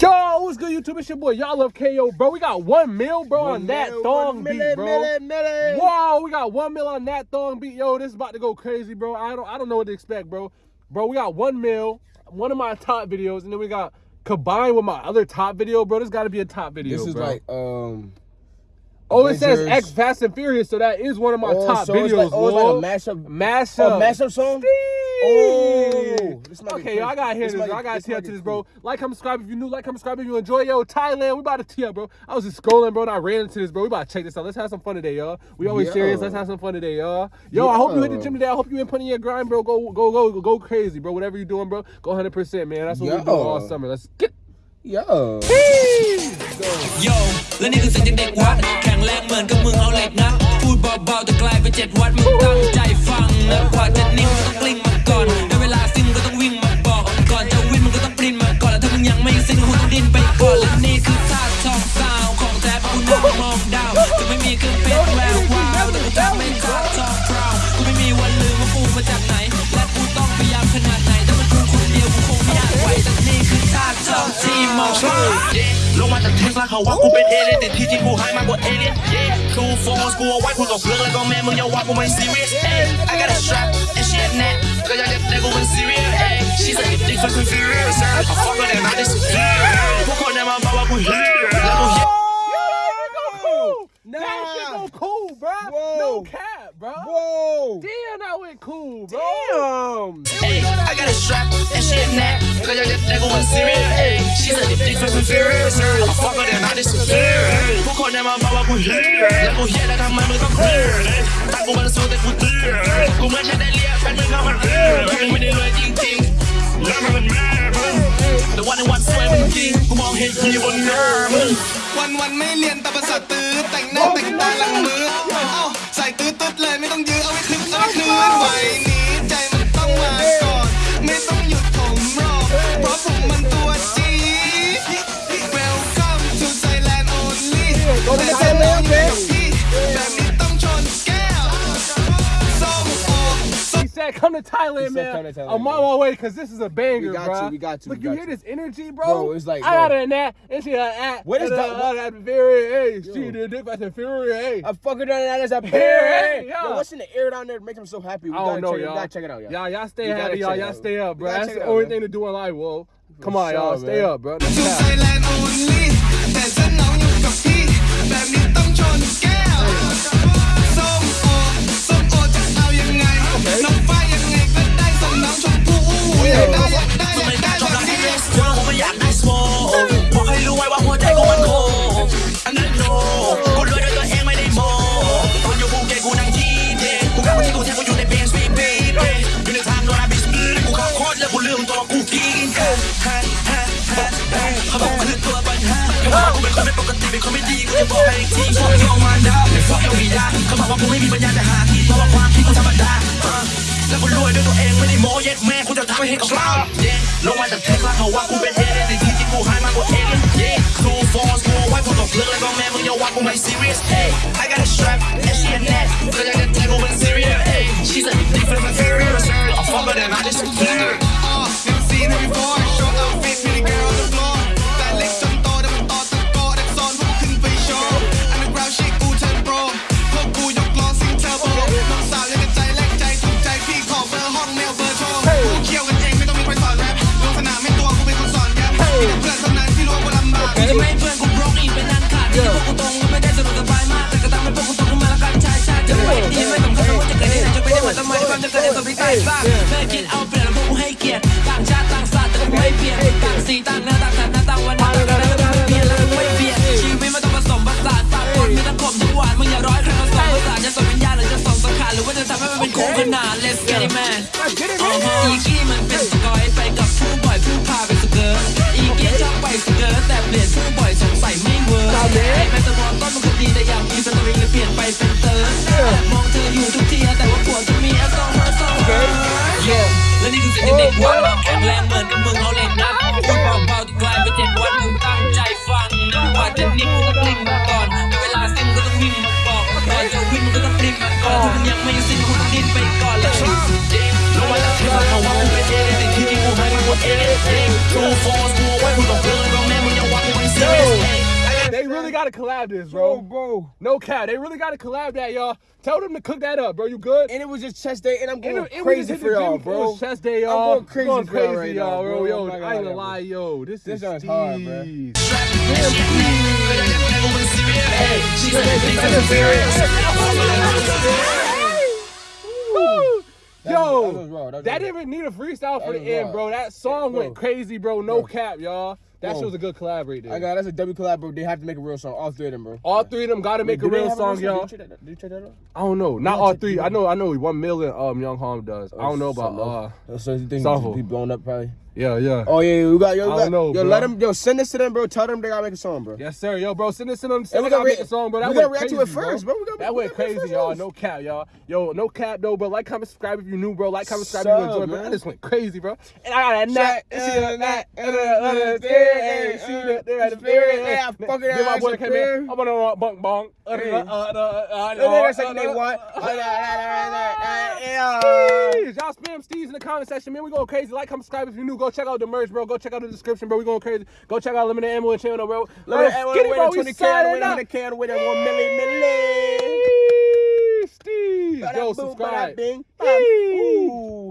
Yo, what's good, YouTube? It's your boy. Y'all love KO, bro. We got one mil, bro, One on that mil, thong beat, bro. milli, milli. Whoa, we got one mil on that thong beat. Yo, this is about to go crazy, bro. I don't, I don't know what to expect, bro. Bro, we got one mil, one of my top videos, and then we got combined with my other top video, bro. This got to be a top video, This is bro. like um. oh, it says Avengers. X Fast and Furious, so that is one of my oh, top so videos. Like, oh, it's like a mashup. mashup, Oh, mashup song. Oh, this might be okay, yo, I gotta hear This this. might bro. be- I gotta this tell might to be this, bro. cool. Like, comment, subscribe if you new. Like, comment, subscribe if you enjoy. Yo, Thailand, we about to tee up, bro. I was just scrolling, bro, and I ran into this, bro. We about to check this out. Let's have some fun today, y'all. We always Yo. serious. Let's have some fun today, y'all. Yo, I hope you hit the Yo. gym today. I hope you in putting your grind, bro. Go, go, go, go crazy, bro. Whatever you're doing, bro. Go 100, percent man. That's what we do Yo. all summer. Let's get. Yo. โยและนี่คือเสียงจากเด็กวัด แข็งแรงเหมือนกับมึงเอาเหล็กนะพูดเบาๆแต่กลายเป็นเจ็ดวัดมึงตั้งใจฟังนะกว่าจะนิ่งมึงต้องกลิ้งมา ที่มองข้าม ลงมาจากเทสลาเขาว่ากูเป็นเอเลี่ยนแต่ที่จริงกูหายมากกว่าเอเลี่ยน yeah ทูโฟร์กูเอาไว้พูดกับเพื่อนแล้วก็แม่มึงอย่าว่ากูไม่ serious hey I got a strap and she a net ก็ยังจะได้กูเป็น serious hey she's like big fucking furious I fuck her and I disappear พวกคนในมาบอกว่ากู here แล้วกู here That shit go cool, bro. Whoa. No cap, bro. Whoa. Damn, I went cool, bro. Damn. Hey, I got a strap and she a nap. Cause I just nigga was serious. Hey, she's a dick for some serious. I'm fucking and I disappear. Who called them my mama who here? Level here that I'm members of clear. Tá com uma sua de futuro. Com mais gente ali, a fé me cama. Menino é tintim. แฟนมึงเข้ามาเรียกมึงไม่ได้รวยจริงๆแล้วมันแม่มึงแต่วันในวันสวยมึงจริงกูมองเห็นอยู่บนหน้ามึงวันวันไม่เรียนแต่ภาษาตื้อแต่งหน้าแต่งตาหลังมือเอ้าใส่ตื้อตึ๊ดเลยไม่ต้องยื้อเอาไว้คลึก said, "Come to Thailand, He said, man. "Come to Thailand, I'm on my way because this is a banger, We got bro. you, we got you, Look, you hear you. this energy, bro? Bro, it's like, I bro. got it in that. And she like, ah, What is and, that? Uh, What- that Fury, hey, she Yo. did it fast and Fury, hey. I fucking done that as a Hey, pair. yeah. Yo, what's in the air down there that makes him so happy? We I gotta don't know, y'all. Gotta check it out, y'all. Y'all, y'all stay We happy, y'all. Y'all stay up, bro. That's the only thing to do in life, whoa. Come on, y'all. Stay up, bro. มตัวกูกินกันเขาบอกกูคือตัวปัญหาเขาบอกกูเป็นคนไม่ปกติเป็นคนไม่ดีกูจะบอกให้อีกทีพวกโยมันดาวพวกเอวีดาเขาบอกว่ากูไม่มีปัญญาจะหาที่เพราะว่าความคิดกูธรรมดาแล้วกูรวยด้วยตัวเองไม่ได้โม้เย็ดแม่กูจะทำให้เห็นกับเราเย้ลงมาจากเทสลาเขาว่ากูเป็นเอเลี่ยนแต่ที่กูหายมากกว่าเอเลี่ยนเย้ครูฟอร์สกูไว้พูดกับเพื่อนแล้วก็แม่มึงอย่าว่ากูไม่ serious hey I got a strap and she a net จะไม่เพื่อนกูบล็อกอีกเป็นนันขาดที่พวกกูตรงไม่ได้สะดวกสบายมากแต่ก็ทำให้พวกกูตขึ้นมาแล้วกันชายชาติจะไม่ดีไม่สำคัญว่าจะเกิดที่ไหนจะไปได้เหมือนทำไมความจะเกิดได้สมพิการบ้างแม่คิดเอาเปลี่ยนแล้วพวกกูให้เกียรติต่างชาติต่างศาสตร์แต่ก็ไม่เปลี่ยนต่างสีต่างเนื้อต่างสันต่างวันต่างกันแล้วก็ไม่เปลี่ยนแล้วก็ไม่เปลี่ยนชีวิตมันต้องผสมผสานปากคนมีทั้งขมทั้งหวานมึงอย่าร้อยใครผสมผสานจะส่งวิญญาณหรือจะส่งสังขารหรือว่าจะทำให้มันเป็นคู่ขนาน Let's get it man อีกี้มันเป็นสกอยไปกับผู้บ่อยผู้พาไปสเกิร์ตอีกี้ชอบไปสเกิร์ตแต่เปลี่ยน เวิร์กไอ้แมตตามอนต้นมันคดีแต่อยากมีสตอรี่เลยเปลี่ยนไปเป็นเติร์ดมองเธออยู่ทุกทีแต่ว่าผัวจะมีแอสโซเมอร์โซโยและนี่คือเสียงเด็กวัดแข็งแรงเหมือนกับมึงเอาเหล็กนัดพูดเบาๆแต่กลายเป็นเจ็ดวันมึงตั้งใจฟังกว่าจะนิ่งมึงก็กลิ้งมาก่อนเวลาสิ้นมึงก็ต้องวิ่งมาบอกก่อนจะวิ่งก็ต้องปริ้งมาก่อนถ้ามันยังไม่สิ้นคุณต้องดิ้นไปก่อนแล้วลงมาจากเทสลาเขาว่ากูเป็นเอเลี่ยนแต่ที่จริงกูหายมากกว่าเอเลยน True Force กูไว้พูดกับเพื่อง gotta collab this, Bro, bro. bro. No cap. They really gotta collab that, y'all. Tell them to cook that up, bro. You good? And it was just chest day, and I'm And going it- it crazy for y'all, bro. It was chest day, I'm y'all. going crazy going crazy, right y'all, bro. bro. Yo, I'm not ain't gonna lie, lie, yo. This, This is hard, bro. Steez. Woo! That Yo, was- that was that that didn't even need a freestyle for That the end, bro. That song Bro. went crazy, bro. No Bro. cap, y'all. That shit was a good collab right there. I got that's a W collab, bro. They have to make a real song, all three of them, bro. all three of them got to make Wait, a real song, y'all. Did you check that- did you check that out? I don't know. Not all three. I know. I know. One million. Um, Young Harm does. I don't know about. Uh, so you think be blown up probably? Yeah, yeah. Oh yeah, we got yo, we I don't know, yo, bro. let them, yo, send this to them, bro. Tell them they gotta make a song, bro. Yes, sir. Yo, bro, send this to them. And Send we we gotta make a song, bro. That we gotta react to it first, bro. We gotta- that we went gotta make it crazy, y'all. No cap, y'all. Yo, no cap, though. But like, comment, subscribe if you new, bro. Like, comment, subscribe if you enjoy, bro. That just went crazy, bro. And I got that nut. And See that uh, nut. And that there at the very yeah, fucking Then my boy came in. I'm on a bunk bunk. Uh, uh, uh, And that's uh, like they want. Y'all spam Steez in the comment section, man. We going crazy. Like, comment, subscribe if you're new. Go check out the merch, bro. Go check out the description, bro. We going crazy. Go check out Limited Ammo and channel, bro. Let me Let's get it, one bro. win We 20k, I signing win up. 100k, I win 1 milli, milli. Yo, Bada boom, bada subscribe. Ooh.